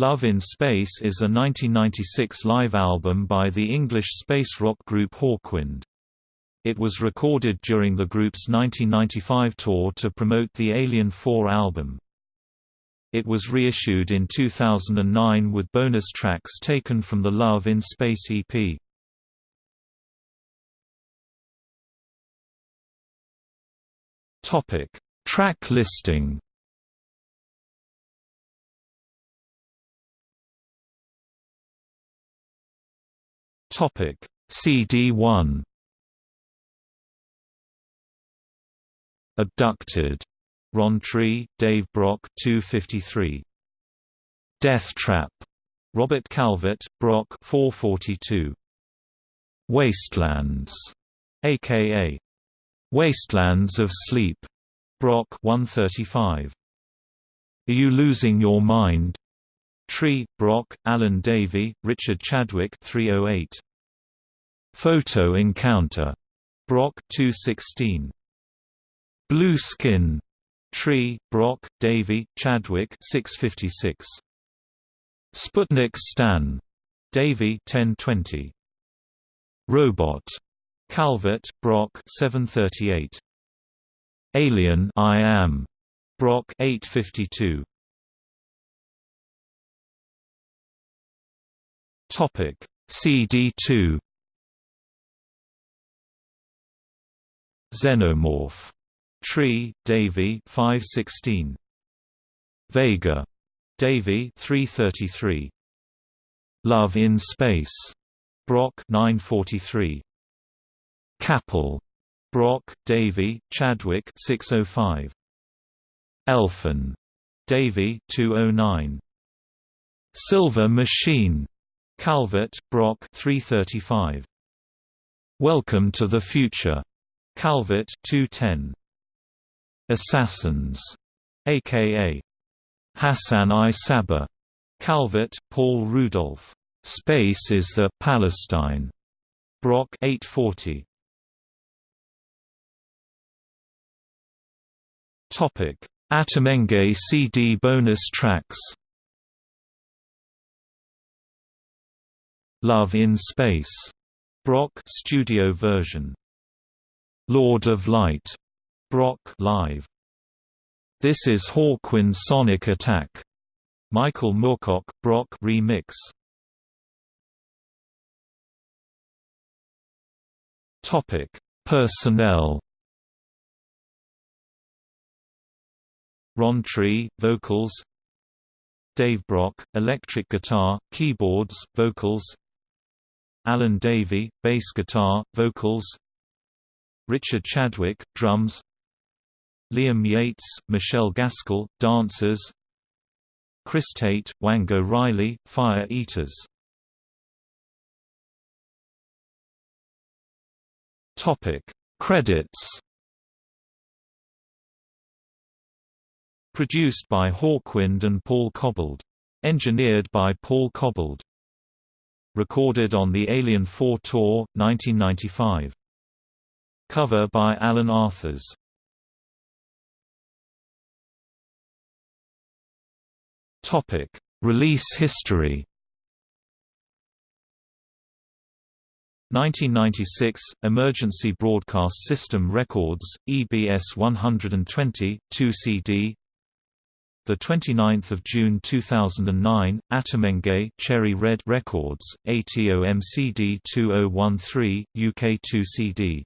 Love in Space is a 1996 live album by the English space rock group Hawkwind. It was recorded during the group's 1995 tour to promote the Alien 4 album. It was reissued in 2009 with bonus tracks taken from the Love in Space EP. Track listing Topic CD1 Abducted. Ron Tree, Dave Brock 253 Death Trap. Robert Calvert, Brock 442 Wastelands. Aka Wastelands of Sleep. Brock 135 Are You Losing Your Mind Tree, Brock, Alan Davey, Richard Chadwick 308. Photo Encounter. Brock 216. Blue Skin. Tree, Brock, Davey, Chadwick 656. Sputnik Stan. Davey 1020. Robot. Calvert, Brock 738. Alien I Am. Brock 852. Topic CD2 Xenomorph. Tree, Davey 516. Vega. Davey 333. Love in Space. Brock 943. Kapal. Brock, Davey, Chadwick 605. Elfin. Davey 209. Silver Machine. Calvert, Brock 335. Welcome to the Future. Calvert 210. Assassins, aka Hassan I Sabbah. Calvert, Paul Rudolph. Space is the Palestine. Brock 840. Topic: Atomhenge CD bonus tracks. Love in Space. Brock studio version. Lord of Light. Brock live. This is Hawkwind Sonic Attack. Michael Moorcock Brock remix. Topic: Personnel. Ron Tree, vocals. Dave Brock, electric guitar, keyboards, vocals. Alan Davey, bass guitar, vocals Richard Chadwick, drums Liam Yates, Michelle Gaskell, dancers Chris Tate, Wango Riley, Fire Eaters. Topic Credits. Produced by Hawkwind and Paul Cobbold. Engineered by Paul Cobbold recorded on the Alien 4 tour, 1995. Cover by Alan Arthurs. Topic: Release history. 1996 Emergency Broadcast System Records EBS 120 2 CD the 29th of June 2009, Atomhenge Cherry Red Records, ATOMCD 2013, UK 2 CD.